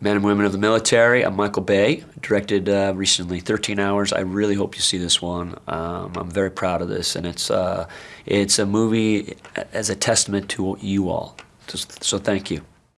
Men and women of the military. I'm Michael Bay. Directed uh, recently 13 Hours. I really hope you see this one. Um, I'm very proud of this, and it's uh, it's a movie as a testament to you all. So, so thank you.